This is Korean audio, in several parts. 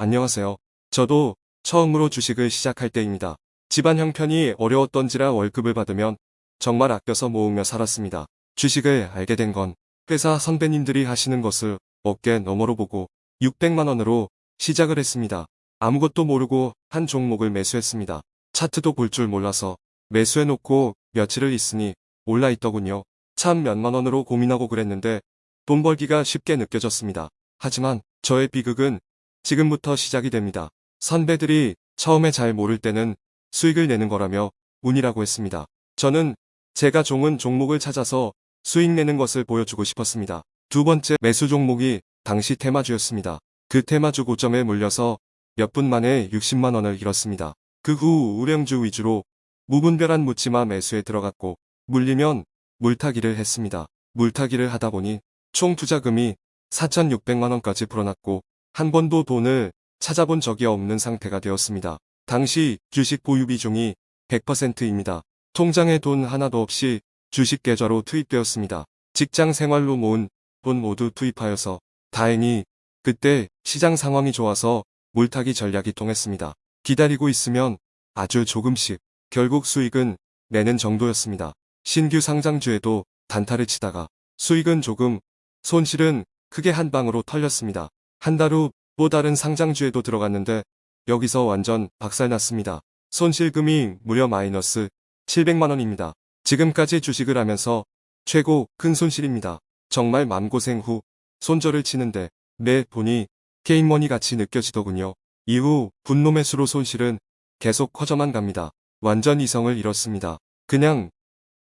안녕하세요. 저도 처음으로 주식을 시작할 때입니다. 집안 형편이 어려웠던지라 월급을 받으면 정말 아껴서 모으며 살았습니다. 주식을 알게 된 건 회사 선배님들이 하시는 것을 어깨 너머로 보고 600만원으로 시작을 했습니다. 아무것도 모르고 한 종목을 매수했습니다. 차트도 볼 줄 몰라서 매수해놓고 며칠을 있으니 올라 있더군요. 참 몇만 원으로 고민하고 그랬는데 돈 벌기가 쉽게 느껴졌습니다. 하지만 저의 비극은 지금부터 시작이 됩니다. 선배들이 처음에 잘 모를 때는 수익을 내는 거라며 운이라고 했습니다. 저는 제가 종은 종목을 찾아서 수익 내는 것을 보여주고 싶었습니다. 두 번째 매수 종목이 당시 테마주였습니다. 그 테마주 고점에 물려서 몇 분 만에 60만 원을 잃었습니다. 그 후 우량주 위주로 무분별한 묻지마 매수에 들어갔고 물리면 물타기를 했습니다. 물타기를 하다 보니 총 투자금이 4,600만 원까지 불어났고 한 번도 돈을 찾아본 적이 없는 상태가 되었습니다. 당시 주식 보유 비중이 100%입니다. 통장에 돈 하나도 없이 주식 계좌로 투입되었습니다. 직장 생활로 모은 돈 모두 투입하여서 다행히 그때 시장 상황이 좋아서 물타기 전략이 통했습니다. 기다리고 있으면 아주 조금씩 결국 수익은 내는 정도였습니다. 신규 상장주에도 단타를 치다가 수익은 조금 손실은 크게 한 방으로 털렸습니다. 한 달 후 또 다른 상장주에도 들어갔는데 여기서 완전 박살났습니다. 손실금이 무려 마이너스 700만원입니다. 지금까지 주식을 하면서 최고 큰 손실입니다. 정말 맘고생 후 손절을 치는데 내 돈이 게임머니 같이 느껴지더군요. 이후 분노 매수로 손실은 계속 커져만 갑니다. 완전 이성을 잃었습니다. 그냥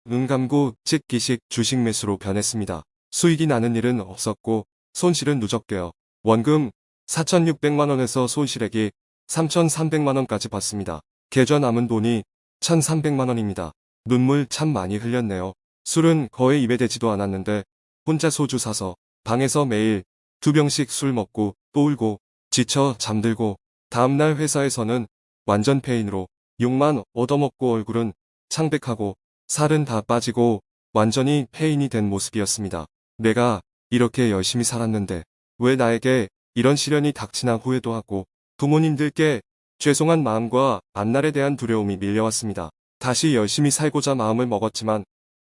눈 감고 찍기식 주식 매수로 변했습니다. 수익이 나는 일은 없었고 손실은 누적되어 원금 4,600만원에서 손실액이 3,300만원까지 받습니다. 계좌 남은 돈이 1,300만원입니다. 눈물 참 많이 흘렸네요. 술은 거의 입에 대지도 않았는데 혼자 소주 사서 방에서 매일 두 병씩 술 먹고 또 울고 지쳐 잠들고 다음날 회사에서는 완전 페인으로 욕만 얻어먹고 얼굴은 창백하고 살은 다 빠지고 완전히 페인이 된 모습이었습니다. 내가 이렇게 열심히 살았는데 왜 나에게 이런 시련이 닥치나 후회도 하고 부모님들께 죄송한 마음과 앞날에 대한 두려움이 밀려왔습니다. 다시 열심히 살고자 마음을 먹었지만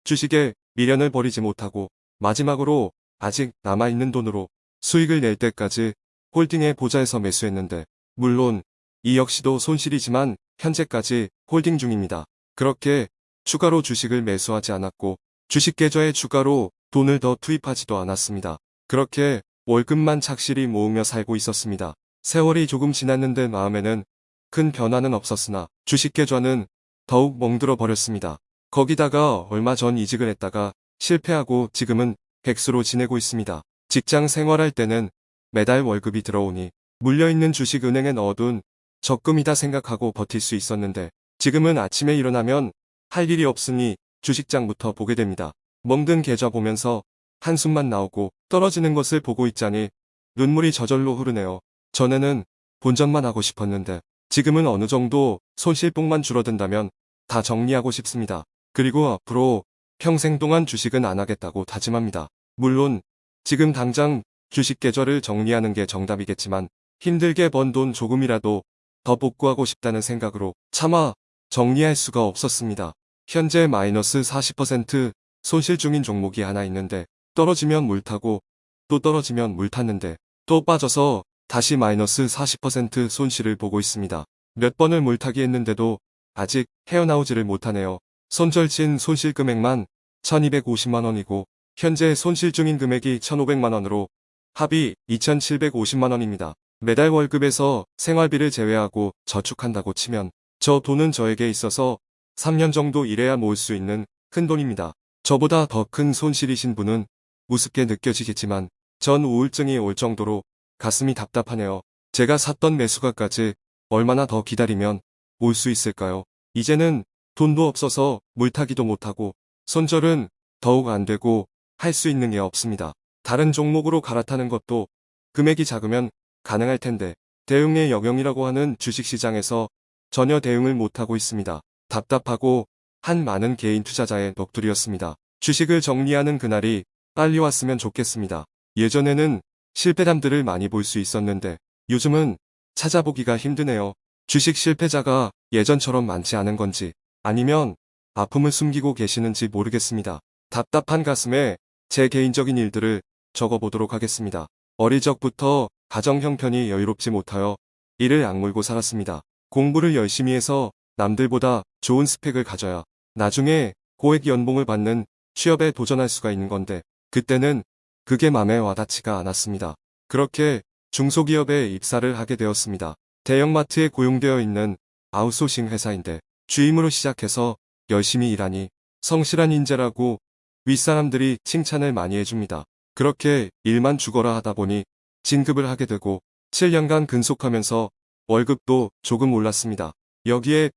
주식에 미련을 버리지 못하고 마지막으로 아직 남아있는 돈으로 수익을 낼 때까지 holding 해보자 해서 매수했는데 물론 이 역시도 손실이지만 현재까지 holding 중입니다. 그렇게 추가로 주식을 매수하지 않았고 주식 계좌에 추가로 돈을 더 투입하지도 않았습니다. 그렇게 월급만 착실히 모으며 살고 있었습니다. 세월이 조금 지났는데 마음에는 큰 변화는 없었으나 주식 계좌는 더욱 멍들어 버렸습니다. 거기다가 얼마 전 이직을 했다가 실패하고 지금은 백수로 지내고 있습니다. 직장 생활할 때는 매달 월급이 들어오니 물려있는 주식 은행에 넣어둔 적금이다 생각하고 버틸 수 있었는데 지금은 아침에 일어나면 할 일이 없으니 주식장부터 보게 됩니다. 멍든 계좌 보면서 한숨만 나오고 떨어지는 것을 보고 있자니 눈물이 저절로 흐르네요. 전에는 본전만 하고 싶었는데 지금은 어느 정도 손실폭만 줄어든다면 다 정리하고 싶습니다. 그리고 앞으로 평생 동안 주식은 안 하겠다고 다짐합니다. 물론 지금 당장 주식 계좌를 정리하는 게 정답이겠지만 힘들게 번 돈 조금이라도 더 복구하고 싶다는 생각으로 차마 정리할 수가 없었습니다. 현재 마이너스 40% 손실 중인 종목이 하나 있는데 떨어지면 물 타고 또 떨어지면 물 탔는데 또 빠져서 다시 마이너스 40% 손실을 보고 있습니다. 몇 번을 물타기 했는데도 아직 헤어나오지를 못하네요. 손절친 손실 금액만 1250만원이고 현재 손실 중인 금액이 1500만원으로 합이 2750만원입니다. 매달 월급에서 생활비를 제외하고 저축한다고 치면 저 돈은 저에게 있어서 3년 정도 일해야 모을 수 있는 큰 돈입니다. 저보다 더 큰 손실이신 분은 우습게 느껴지겠지만 전 우울증이 올 정도로 가슴이 답답하네요. 제가 샀던 매수가까지 얼마나 더 기다리면 올 수 있을까요? 이제는 돈도 없어서 물타기도 못하고 손절은 더욱 안 되고 할 수 있는 게 없습니다. 다른 종목으로 갈아타는 것도 금액이 작으면 가능할 텐데 대응의 영역이라고 하는 주식시장에서 전혀 대응을 못하고 있습니다. 답답하고 한 많은 개인 투자자의 넋두리였습니다. 주식을 정리하는 그날이 빨리 왔으면 좋겠습니다. 예전에는 실패담들을 많이 볼 수 있었는데 요즘은 찾아보기가 힘드네요. 주식 실패자가 예전처럼 많지 않은 건지 아니면 아픔을 숨기고 계시는지 모르겠습니다. 답답한 가슴에 제 개인적인 일들을 적어보도록 하겠습니다. 어릴 적부터 가정 형편이 여유롭지 못하여 이를 악물고 살았습니다. 공부를 열심히 해서 남들보다 좋은 스펙을 가져야 나중에 고액 연봉을 받는 취업에 도전할 수가 있는 건데 그때는 그게 맘에 와닿지가 않았습니다. 그렇게 중소기업에 입사를 하게 되었습니다. 대형마트에 고용되어 있는 아웃소싱 회사인데 주임으로 시작해서 열심히 일하니 성실한 인재라고 윗사람들이 칭찬을 많이 해줍니다. 그렇게 일만 죽어라 하다 보니 진급을 하게 되고 7년간 근속하면서 월급도 조금 올랐습니다. 여기에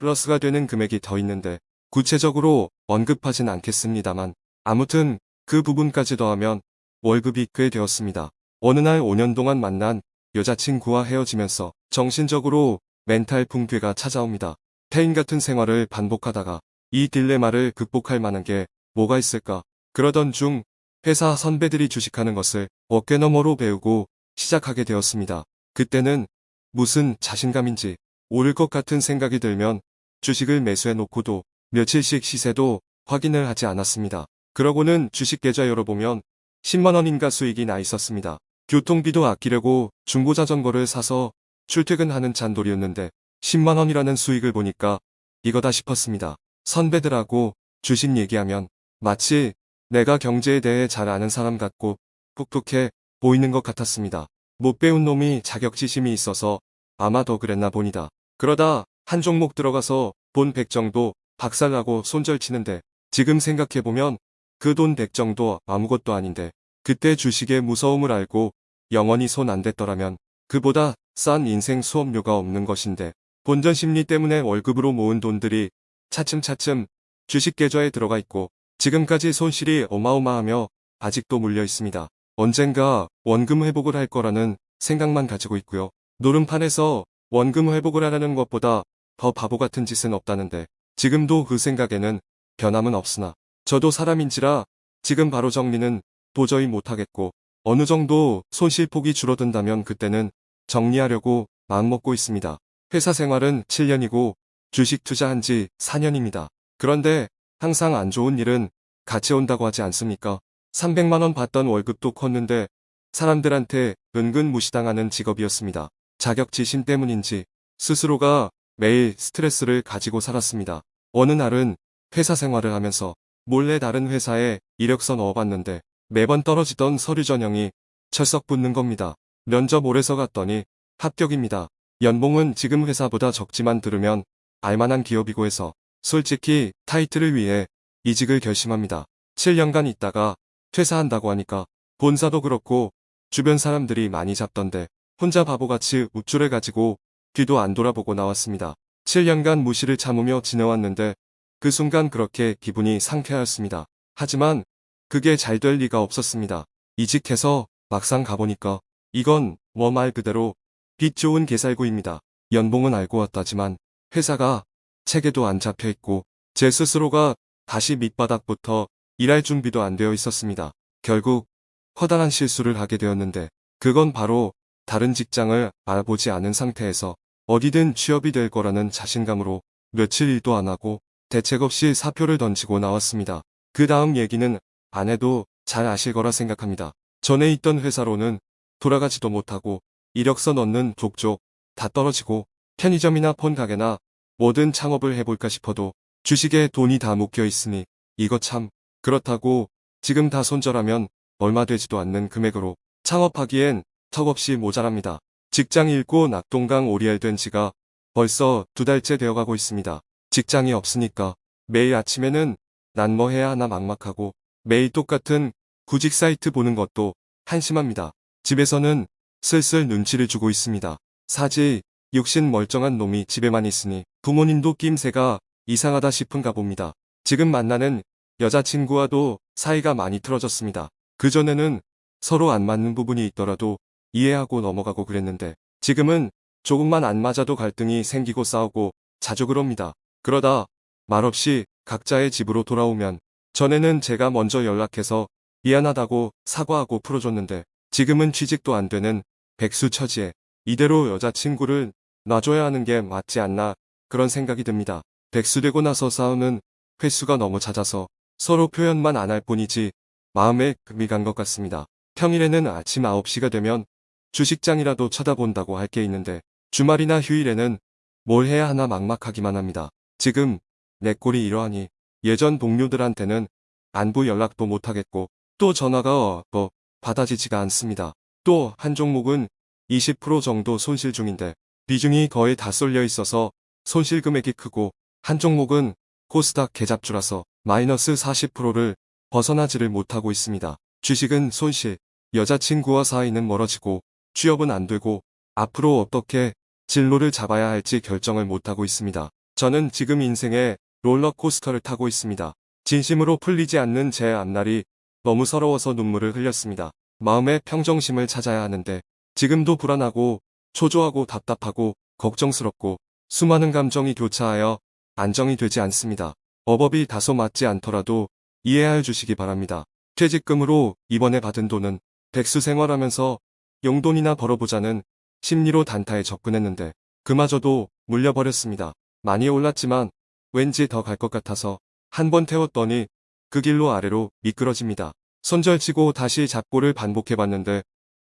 플러스가 되는 금액이 더 있는데 구체적으로 언급하진 않겠습니다만 아무튼 그 부분까지 더하면 월급이 꽤 되었습니다. 어느 날 5년 동안 만난 여자친구와 헤어지면서 정신적으로 멘탈 붕괴가 찾아옵니다. 태인 같은 생활을 반복하다가 이 딜레마를 극복할 만한 게 뭐가 있을까? 그러던 중 회사 선배들이 주식하는 것을 어깨너머로 배우고 시작하게 되었습니다. 그때는 무슨 자신감인지 오를 것 같은 생각이 들면 주식을 매수해 놓고도 며칠씩 시세도 확인을 하지 않았습니다. 그러고는 주식 계좌 열어보면 10만원인가 수익이 나 있었습니다. 교통비도 아끼려고 중고자전거를 사서 출퇴근하는 잔돌이었는데 10만원이라는 수익을 보니까 이거다 싶었습니다. 선배들하고 주식 얘기하면 마치 내가 경제에 대해 잘 아는 사람 같고 톡톡해 보이는 것 같았습니다. 못 배운 놈이 자격지심이 있어서 아마 더 그랬나 보니다. 그러다 한 종목 들어가서 돈100 정도 박살나고 손절치는데 지금 생각해보면 그돈100 정도 아무것도 아닌데 그때 주식의 무서움을 알고 영원히 손 안 댔더라면 그보다 싼 인생 수업료가 없는 것인데 본전 심리 때문에 월급으로 모은 돈들이 차츰차츰 주식 계좌에 들어가 있고 지금까지 손실이 어마어마하며 아직도 물려 있습니다. 언젠가 원금 회복을 할 거라는 생각만 가지고 있고요. 노름판에서 원금 회복을 하라는 것보다 더 바보 같은 짓은 없다는데 지금도 그 생각에는 변함은 없으나 저도 사람인지라 지금 바로 정리는 도저히 못하겠고 어느 정도 손실폭이 줄어든다면 그때는 정리하려고 마음먹고 있습니다. 회사 생활은 7년이고 주식 투자한 지 4년입니다. 그런데 항상 안 좋은 일은 같이 온다고 하지 않습니까? 300만원 받던 월급도 컸는데 사람들한테 은근 무시당하는 직업이었습니다. 자격지심 때문인지 스스로가 매일 스트레스를 가지고 살았습니다. 어느 날은 회사 생활을 하면서 몰래 다른 회사에 이력서 넣어봤는데 매번 떨어지던 서류 전형이 철썩 붙는 겁니다. 면접 오래서 갔더니 합격입니다. 연봉은 지금 회사보다 적지만 들으면 알만한 기업이고 해서 솔직히 타이틀을 위해 이직을 결심합니다. 7년간 있다가 퇴사한다고 하니까 본사도 그렇고 주변 사람들이 많이 잡던데 혼자 바보같이 우쭐을 가지고 뒤도 안 돌아보고 나왔습니다. 7년간 무시를 참으며 지내왔는데 그 순간 그렇게 기분이 상쾌하였습니다. 하지만 그게 잘 될 리가 없었습니다. 이직해서 막상 가보니까 이건 뭐 말 그대로 빚 좋은 개살구입니다. 연봉은 알고 왔다지만 회사가 체계도 안 잡혀 있고 제 스스로가 다시 밑바닥부터 일할 준비도 안 되어 있었습니다. 결국 커다란 실수를 하게 되었는데 그건 바로 다른 직장을 알아보지 않은 상태에서 어디든 취업이 될 거라는 자신감으로 며칠 일도 안 하고 대책 없이 사표를 던지고 나왔습니다. 그 다음 얘기는 안 해도 잘 아실 거라 생각합니다. 전에 있던 회사로는 돌아가지도 못하고 이력서 넣는 족족 다 떨어지고 편의점이나 폰 가게나 뭐든 창업을 해볼까 싶어도 주식에 돈이 다 묶여 있으니 이거 참 그렇다고 지금 다 손절하면 얼마 되지도 않는 금액으로 창업하기엔 턱없이 모자랍니다. 직장 잃고 낙동강 오리알 된 지가 벌써 두 달째 되어가고 있습니다. 직장이 없으니까 매일 아침에는 난 뭐 해야 하나 막막하고 매일 똑같은 구직 사이트 보는 것도 한심합니다. 집에서는 슬슬 눈치를 주고 있습니다. 사지 육신 멀쩡한 놈이 집에만 있으니 부모님도 낌새가 이상하다 싶은가 봅니다. 지금 만나는 여자친구와도 사이가 많이 틀어졌습니다. 그전에는 서로 안 맞는 부분이 있더라도 이해하고 넘어가고 그랬는데 지금은 조금만 안 맞아도 갈등이 생기고 싸우고 자주 그럽니다. 그러다 말없이 각자의 집으로 돌아오면 전에는 제가 먼저 연락해서 미안하다고 사과하고 풀어줬는데 지금은 취직도 안 되는 백수 처지에 이대로 여자친구를 놔줘야 하는 게 맞지 않나 그런 생각이 듭니다. 백수되고 나서 싸우는 횟수가 너무 잦아서 서로 표현만 안 할 뿐이지 마음에 금이 간 것 같습니다. 평일에는 아침 9시가 되면 주식장이라도 쳐다본다고 할 게 있는데 주말이나 휴일에는 뭘 해야 하나 막막하기만 합니다. 지금 내 꼴이 이러하니 예전 동료들한테는 안부 연락도 못하겠고 또 전화가 어, 받아지지가 않습니다. 또 한 종목은 20% 정도 손실 중인데 비중이 거의 다 쏠려 있어서 손실 금액이 크고 한 종목은 코스닥 개잡주라서 마이너스 40%를 벗어나지를 못하고 있습니다. 주식은 손실, 여자친구와 사이는 멀어지고 취업은 안 되고 앞으로 어떻게 진로를 잡아야 할지 결정을 못하고 있습니다. 저는 지금 인생의 롤러코스터를 타고 있습니다. 진심으로 풀리지 않는 제 앞날이 너무 서러워서 눈물을 흘렸습니다. 마음의 평정심을 찾아야 하는데 지금도 불안하고 초조하고 답답하고 걱정스럽고 수많은 감정이 교차하여 안정이 되지 않습니다. 어법이 다소 맞지 않더라도 이해하여 주시기 바랍니다. 퇴직금으로 이번에 받은 돈은 백수 생활하면서 용돈이나 벌어보자는 심리로 단타에 접근했는데 그마저도 물려버렸습니다. 많이 올랐지만 왠지 더 갈 것 같아서 한 번 태웠더니 그 길로 아래로 미끄러집니다. 손절치고 다시 잡고를 반복해봤는데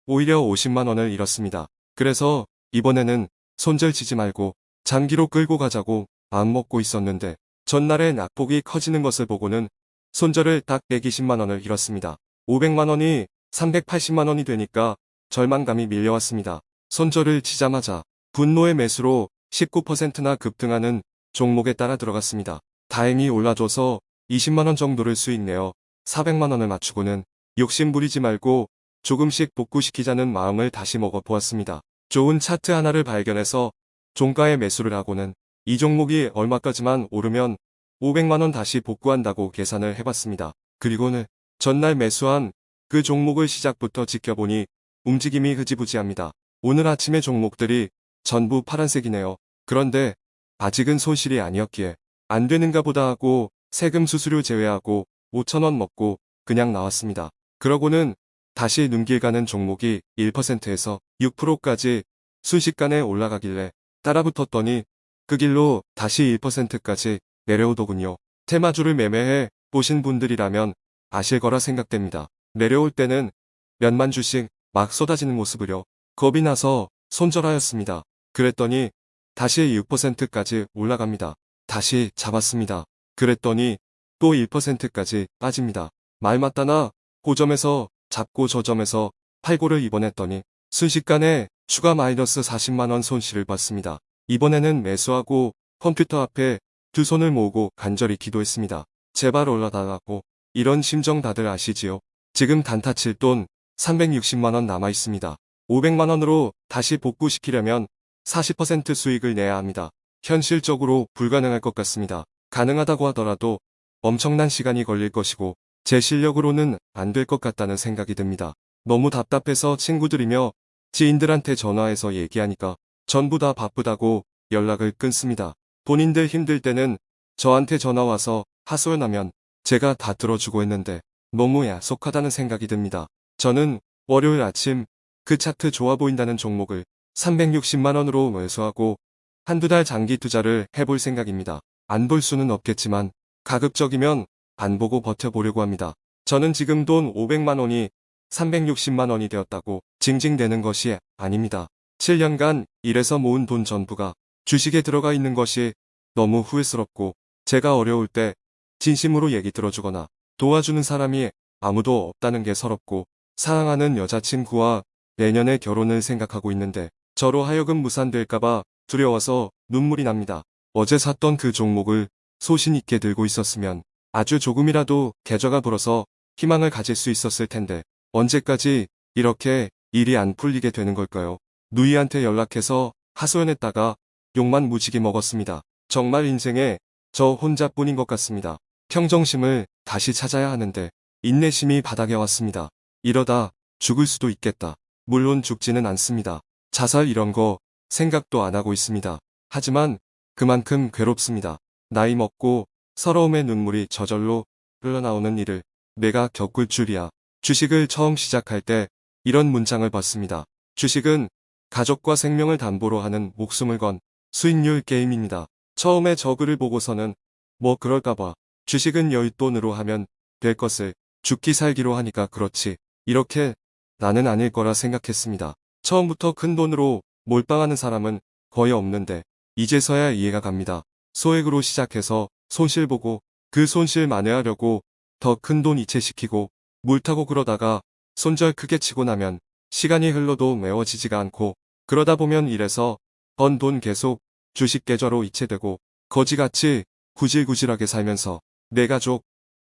오히려 50만원을 잃었습니다. 그래서 이번에는 손절치지 말고 장기로 끌고 가자고 마음먹고 있었는데 전날에 낙폭이 커지는 것을 보고는 손절을 딱 120만원을 잃었습니다. 500만원이 380만원이 되니까 절망감이 밀려왔습니다. 손절을 치자마자 분노의 매수로 19%나 급등하는 종목에 따라 들어갔습니다. 다행히 올라줘서 20만원 정도를 수익 내어 400만원을 맞추고는 욕심 부리지 말고 조금씩 복구시키자는 마음을 다시 먹어보았습니다. 좋은 차트 하나를 발견해서 종가에 매수를 하고는 이 종목이 얼마까지만 오르면 500만원 다시 복구한다고 계산을 해봤습니다. 그리고는 전날 매수한 그 종목을 시작부터 지켜보니 움직임이 흐지부지합니다. 오늘 아침의 종목들이 전부 파란색이네요. 그런데 아직은 손실이 아니었기에 안 되는가 보다 하고 세금 수수료 제외하고 5천원 먹고 그냥 나왔습니다. 그러고는 다시 눈길 가는 종목이 1%에서 6%까지 순식간에 올라가길래 따라붙었더니 그 길로 다시 1%까지 내려오더군요. 테마주를 매매해 보신 분들이라면 아실 거라 생각됩니다. 내려올 때는 몇만 주씩 막 쏟아지는 모습으려 겁이 나서 손절하였습니다. 그랬더니 다시 6%까지 올라갑니다. 다시 잡았습니다. 그랬더니 또 1%까지 빠집니다. 말 맞다나 고점에서 잡고 저점에서 팔고를 입원했더니 순식간에 추가 마이너스 40만원 손실을 봤습니다. 이번에는 매수하고 컴퓨터 앞에 두 손을 모으고 간절히 기도했습니다. 제발 올라달라고 이런 심정 다들 아시지요? 지금 단타 칠 돈 360만원 남아 있습니다. 500만원으로 다시 복구시키려면 40% 수익을 내야 합니다. 현실적으로 불가능할 것 같습니다. 가능하다고 하더라도 엄청난 시간이 걸릴 것이고 제 실력으로는 안 될 것 같다는 생각이 듭니다. 너무 답답해서 친구들이며 지인들한테 전화해서 얘기하니까 전부 다 바쁘다고 연락을 끊습니다. 본인들 힘들 때는 저한테 전화와서 하소연하면 제가 다 들어주고 했는데 너무 야속하다는 생각이 듭니다. 저는 월요일 아침 그 차트 좋아 보인다는 종목을 360만원으로 매수하고 한두 달 장기 투자를 해볼 생각입니다. 안 볼 수는 없겠지만 가급적이면 안 보고 버텨보려고 합니다. 저는 지금 돈 500만원이 360만원이 되었다고 징징대는 것이 아닙니다. 7년간 일해서 모은 돈 전부가 주식에 들어가 있는 것이 너무 후회스럽고 제가 어려울 때 진심으로 얘기 들어주거나 도와주는 사람이 아무도 없다는 게 서럽고 사랑하는 여자친구와 내년에 결혼을 생각하고 있는데 저로 하여금 무산될까봐 두려워서 눈물이 납니다. 어제 샀던 그 종목을 소신 있게 들고 있었으면 아주 조금이라도 계좌가 불어서 희망을 가질 수 있었을 텐데 언제까지 이렇게 일이 안 풀리게 되는 걸까요? 누이한테 연락해서 하소연했다가 욕만 무지개 먹었습니다. 정말 인생에 저 혼자뿐인 것 같습니다. 평정심을 다시 찾아야 하는데 인내심이 바닥에 왔습니다. 이러다 죽을 수도 있겠다. 물론 죽지는 않습니다. 자살 이런 거 생각도 안 하고 있습니다. 하지만 그만큼 괴롭습니다. 나이 먹고 서러움의 눈물이 저절로 흘러나오는 일을 내가 겪을 줄이야. 주식을 처음 시작할 때 이런 문장을 봤습니다. 주식은 가족과 생명을 담보로 하는 목숨을 건 수익률 게임입니다. 처음에 저 글을 보고서는 뭐 그럴까봐 주식은 여윳돈으로 하면 될 것을 죽기 살기로 하니까 그렇지 이렇게 나는 아닐 거라 생각했습니다. 처음부터 큰 돈으로 몰빵하는 사람은 거의 없는데 이제서야 이해가 갑니다. 소액으로 시작해서 손실 보고 그 손실 만회하려고 더 큰 돈 이체시키고 물타고 그러다가 손절 크게 치고 나면 시간이 흘러도 메워지지가 않고 그러다 보면 이래서 번 돈 계속 주식 계좌로 이체되고 거지같이 구질구질하게 살면서 내 가족,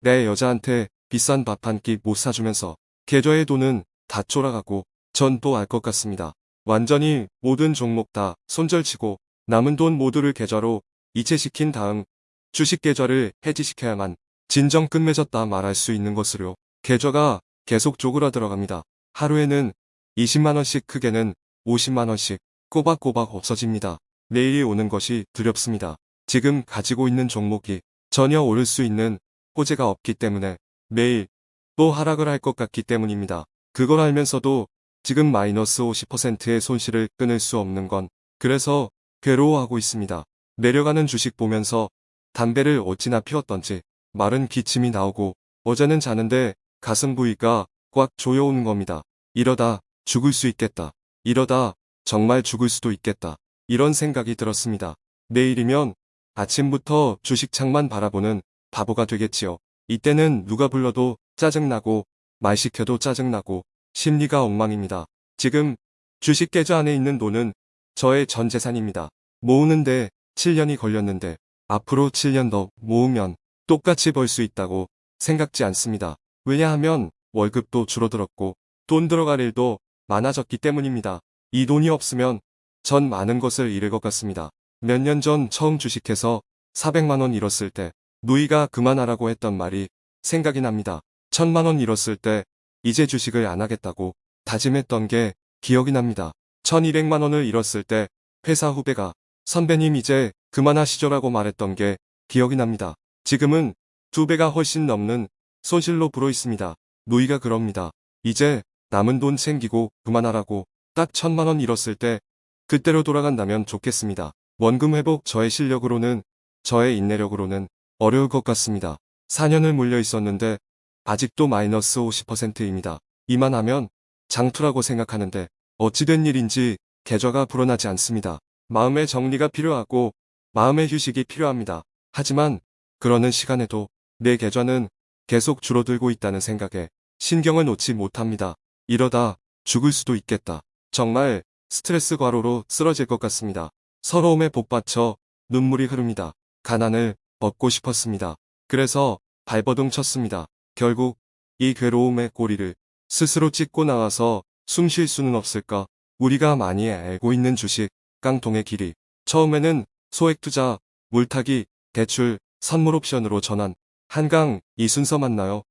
내 여자한테 비싼 밥 한 끼 못 사주면서 계좌의 돈은 다 쫄아가고 전 또 알 것 같습니다. 완전히 모든 종목 다 손절치고 남은 돈 모두를 계좌로 이체시킨 다음 주식 계좌를 해지시켜야만 진정 끝맺었다 말할 수 있는 것으로 계좌가 계속 쪼그라들어갑니다. 하루에는 20만원씩 크게는 50만원씩 꼬박꼬박 없어집니다. 내일이 오는 것이 두렵습니다. 지금 가지고 있는 종목이 전혀 오를 수 있는 호재가 없기 때문에 내일 또 하락을 할 것 같기 때문입니다. 그걸 알면서도 지금 마이너스 50%의 손실을 끊을 수 없는 건 그래서 괴로워하고 있습니다. 내려가는 주식 보면서 담배를 어찌나 피웠던지 마른 기침이 나오고 어제는 자는데 가슴 부위가 꽉 조여오는 겁니다. 이러다 죽을 수 있겠다. 이러다 정말 죽을 수도 있겠다. 이런 생각이 들었습니다. 내일이면 아침부터 주식창만 바라보는 바보가 되겠지요. 이때는 누가 불러도 짜증나고 말 시켜도 짜증나고 심리가 엉망입니다. 지금 주식 계좌 안에 있는 돈은 저의 전 재산입니다. 모으는데 7년이 걸렸는데 앞으로 7년 더 모으면 똑같이 벌 수 있다고 생각지 않습니다. 왜냐하면 월급도 줄어들었고 돈 들어갈 일도 많아졌기 때문입니다. 이 돈이 없으면 전 많은 것을 잃을 것 같습니다. 몇 년 전 처음 주식해서 400만원 잃었을 때 누이가 그만하라고 했던 말이 생각이 납니다. 1000만원 잃었을 때 이제 주식을 안 하겠다고 다짐했던 게 기억이 납니다. 1200만원을 잃었을 때 회사 후배가 선배님 이제 그만하시죠 라고 말했던 게 기억이 납니다. 지금은 두 배가 훨씬 넘는 손실로 불어 있습니다. 누이가 그럽니다. 이제 남은 돈 챙기고 그만하라고 딱 천만원 잃었을 때 그때로 돌아간다면 좋겠습니다. 원금 회복 저의 실력으로는 저의 인내력으로는 어려울 것 같습니다. 4년을 물려 있었는데 아직도 마이너스 50%입니다. 이만하면 장투라고 생각하는데 어찌된 일인지 계좌가 불어나지 않습니다. 마음의 정리가 필요하고 마음의 휴식이 필요합니다. 하지만 그러는 시간에도 내 계좌는 계속 줄어들고 있다는 생각에 신경을 놓지 못합니다. 이러다 죽을 수도 있겠다. 정말 스트레스 과로로 쓰러질 것 같습니다. 서러움에 복받쳐 눈물이 흐릅니다. 가난을 벗고 싶었습니다. 그래서 발버둥 쳤습니다. 결국 이 괴로움의 꼬리를 스스로 찢고 나와서 숨 쉴 수는 없을까? 우리가 많이 알고 있는 주식, 깡통의 길이. 처음에는 소액 투자, 물타기, 대출, 선물 옵션으로 전환, 한강 이 순서 맞나요?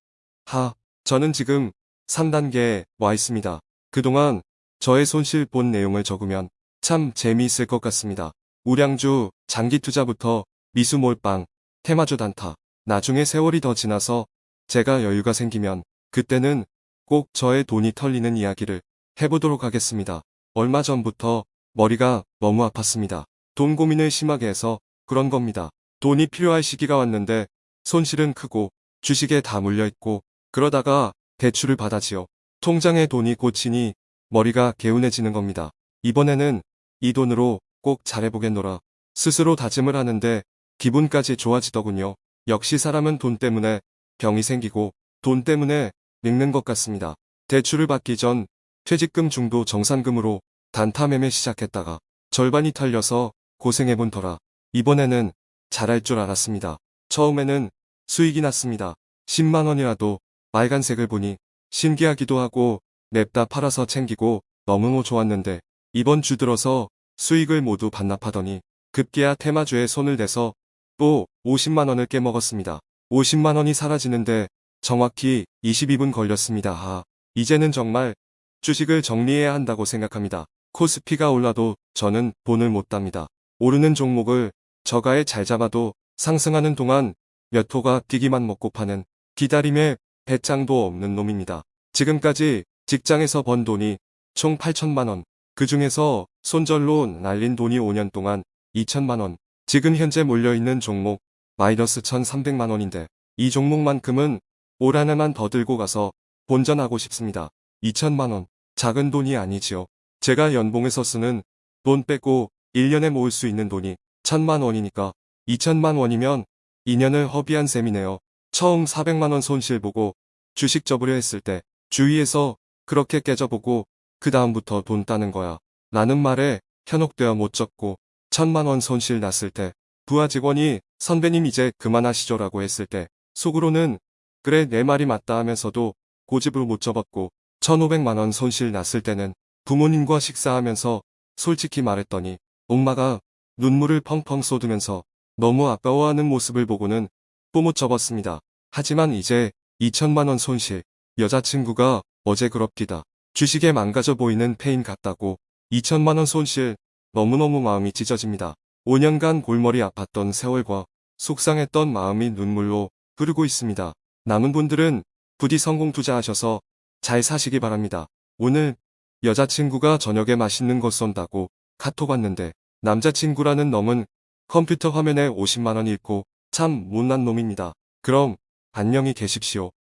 하, 저는 지금 3단계에 와 있습니다. 그동안 저의 손실 본 내용을 적으면 참 재미있을 것 같습니다. 우량주, 장기 투자부터 미수 몰빵, 테마주 단타, 나중에 세월이 더 지나서 제가 여유가 생기면 그때는 꼭 저의 돈이 털리는 이야기를 해보도록 하겠습니다. 얼마 전부터 머리가 너무 아팠습니다. 돈 고민을 심하게 해서 그런 겁니다. 돈이 필요할 시기가 왔는데 손실은 크고 주식에 다 물려있고 그러다가 대출을 받아지요. 통장에 돈이 꽂히니 머리가 개운해지는 겁니다. 이번에는 이 돈으로 꼭 잘해보겠노라. 스스로 다짐을 하는데 기분까지 좋아지더군요. 역시 사람은 돈 때문에 병이 생기고 돈 때문에 늙는 것 같습니다. 대출을 받기 전 퇴직금 중도 정산금으로 단타 매매 시작했다가 절반이 털려서 고생해본 터라 이번에는 잘할 줄 알았습니다. 처음에는 수익이 났습니다. 10만원이라도 빨간색을 보니 신기하기도 하고 냅다 팔아서 챙기고 너무 좋았는데 이번 주 들어서 수익을 모두 반납하더니 급기야 테마주에 손을 대서 또 50만원을 깨먹었습니다. 50만원이 사라지는데 정확히 22분 걸렸습니다. 아, 이제는 정말 주식을 정리해야 한다고 생각합니다. 코스피가 올라도 저는 돈을 못 답니다. 오르는 종목을 저가에 잘 잡아도 상승하는 동안 몇 호가 뛰기만 먹고 파는 기다림에 배짱도 없는 놈입니다. 지금까지 직장에서 번 돈이 총 8천만원, 그 중에서 손절로 날린 돈이 5년 동안 2천만 원. 지금 현재 몰려있는 종목 마이너스 1,300만 원인데 이 종목만큼은 올 한해만 더 들고 가서 본전하고 싶습니다. 2천만 원. 작은 돈이 아니지요. 제가 연봉에서 쓰는 돈 빼고 1년에 모을 수 있는 돈이 1천만 원이니까 2천만 원이면 2년을 허비한 셈이네요. 처음 400만 원 손실 보고 주식 접으려 했을 때 주위에서 그렇게 깨져보고 그 다음부터 돈 따는 거야. 라는 말에 현혹되어 못 접고 천만 원 손실 났을 때 부하 직원이 선배님 이제 그만하시죠 라고 했을 때 속으로는 그래 내 말이 맞다 하면서도 고집을 못 접었고 1500만 원 손실 났을 때는 부모님과 식사하면서 솔직히 말했더니 엄마가 눈물을 펑펑 쏟으면서 너무 아까워하는 모습을 보고는 뽀못 접었습니다. 하지만 이제 2천만 원 손실 여자친구가 어제 그럽디다. 주식에 망가져 보이는 폐인 같다고 2천만 원 손실 너무너무 마음이 찢어집니다. 5년간 골머리 아팠던 세월과 속상했던 마음이 눈물로 흐르고 있습니다. 남은 분들은 부디 성공 투자하셔서 잘 사시기 바랍니다. 오늘 여자친구가 저녁에 맛있는 거 쏜다고 카톡 왔는데 남자친구라는 놈은 컴퓨터 화면에 50만원 잃고 참 못난 놈입니다. 그럼 안녕히 계십시오.